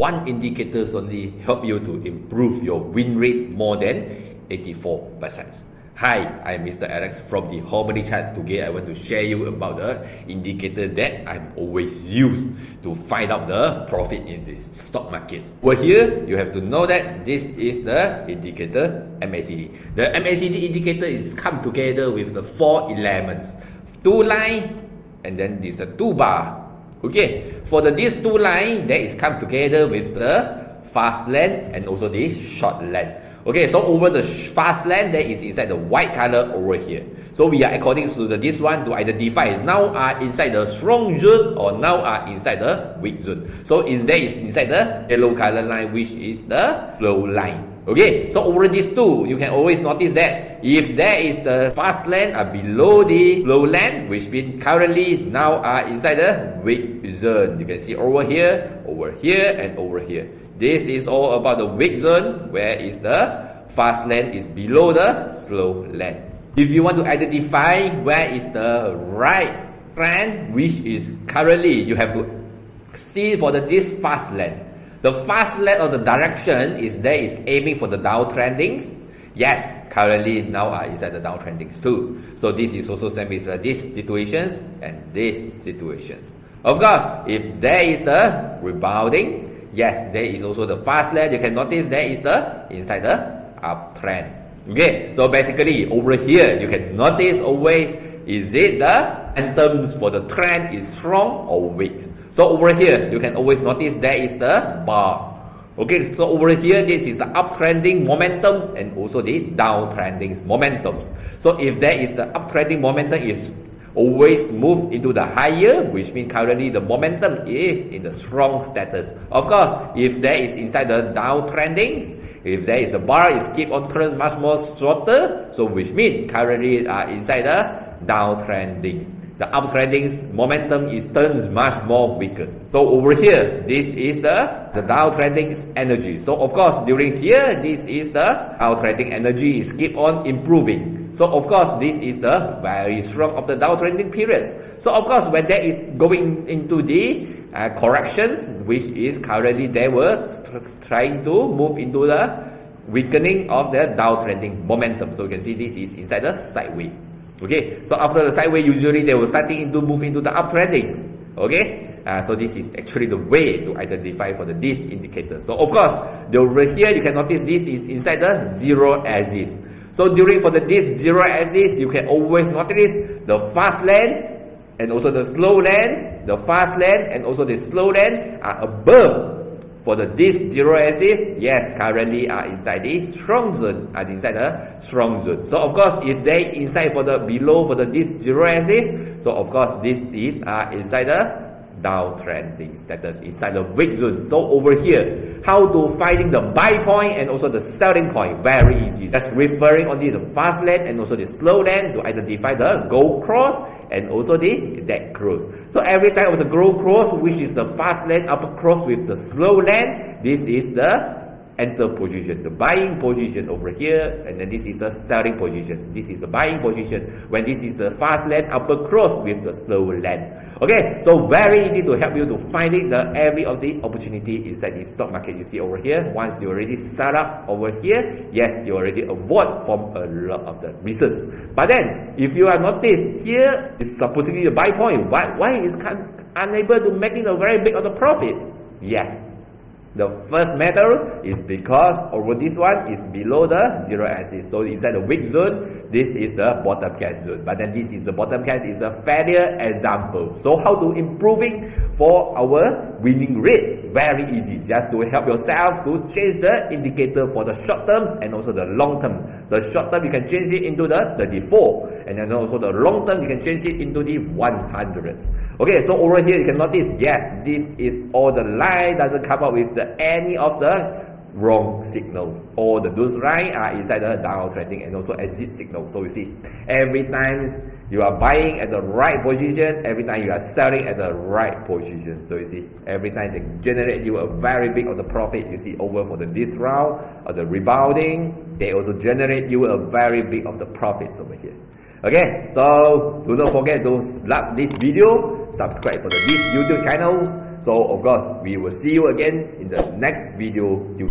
One indicator only help you to improve your win rate more than 84%. Hi, I'm Mr. Alex from the Harmony Chart. Today I want to share you about the indicator that I'm always used to find out the profit in the stock market. Over here, you have to know that this is the indicator MACD. The MACD indicator is come together with the four elements. Two line and then this the two bar. Okay, for the these two line that is come together with the fast length and also the short length. Okay, so over the fast lane, that is inside the white color over here. So we are according to the, this one to identify now are inside the strong zone or now are inside the weak zone. So is there is inside the yellow color line which is the low line. Okay, so over these two, you can always notice that if there is the fast lane are uh, below the low lane, which means currently now are inside the weak zone. You can see over here, over here, and over here. This is all about the weak zone where is the fast lane is below the slow lane. If you want to identify where is the right trend which is currently you have to see for the this fast lane. The fast lane of the direction is there is aiming for the downtrendings. Yes, currently now are inside the downtrendings too. So this is also same with uh, these situations and these situations. Of course, if there is the rebounding, Yes, there is also the fast lane. You can notice there is the inside the uptrend. Okay, so basically over here you can notice always is it the anthems for the trend is strong or weak. So over here you can always notice there is the bar. Okay, so over here this is the uptrending momentums and also the downtrending momentums. So if there is the uptrending momentum is always move into the higher, which means currently the momentum is in the strong status. Of course, if there is inside the downtrending, if there is a bar is keep on turn much more shorter, so which means currently uh, inside the downtrending. The uptrending momentum is turns much more weaker. So over here, this is the, the downtrending energy. So of course, during here, this is the downtrending energy is keep on improving. So of course, this is the very strong of the downtrending periods. So of course, when that is going into the uh, corrections, which is currently they were trying to move into the weakening of the downtrending momentum. So you can see this is inside the sideways. Okay, so after the sideways, usually they were starting to move into the uptrendings. Okay, uh, so this is actually the way to identify for the this indicator. So of course, the over here you can notice this is inside the zero axis. So during for the this zero axis, you can always notice the fast lane and also the slow lane, the fast lane and also the slow lane are above for the this zero axis. Yes, currently are inside the strong zone, are inside the strong zone. So of course, if they inside for the below for the this zero axis, so of course this is are inside the downtrending status inside the weak zone. So over here, how to finding the buy point and also the selling point? Very easy. That's referring only the fast lane and also the slow lane to identify the gold cross and also the dead cross. So every time of the gold cross, which is the fast lane upper cross with the slow lane, this is the enter position, the buying position over here, and then this is the selling position. This is the buying position when this is the fast lane upper cross with the slow lane. Okay, so very easy to help you to finding the every of the opportunity inside the stock market. You see over here, once you already set up over here, yes, you already avoid from a lot of the risks. But then, if you are noticed here is supposedly the buy point, why why is unable to making a very big of the profits? Yes, the first matter is because over this one is below the zero axis. So inside the weak zone, this is the bottom case zone. But then this is the bottom case is the failure example. So how to improving for our winning rate? Very easy. Just to help yourself to change the indicator for the short terms and also the long term. The short term you can change it into the 34 and then also the long term you can change it into the 100s. Okay, so over here you can notice yes, this is all the line doesn't come up with the any of the wrong signals. All the those line are inside the downtrending and also exit signal. So you see, every time you are buying at the right position, every time you are selling at the right position. So you see, every time they generate you a very big of the profit. You see over for the this round or the rebounding, they also generate you a very big of the profits over here. Okay, so do not forget to like this video, subscribe for the this YouTube channels So of course, we will see you again in the next video.